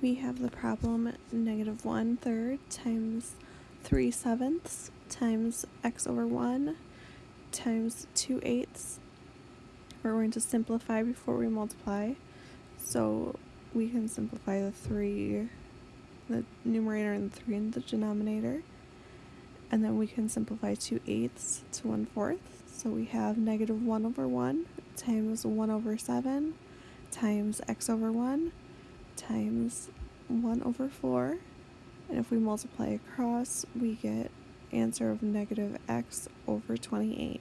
we have the problem negative 1 third times 3 sevenths times x over 1 times 2 eighths. We're going to simplify before we multiply. So we can simplify the 3, the numerator and the 3 in the denominator. And then we can simplify 2 eighths to 1 fourth. So we have negative 1 over 1 times 1 over 7 times x over 1 times 1 over 4. And if we multiply across, we get answer of negative x over 28.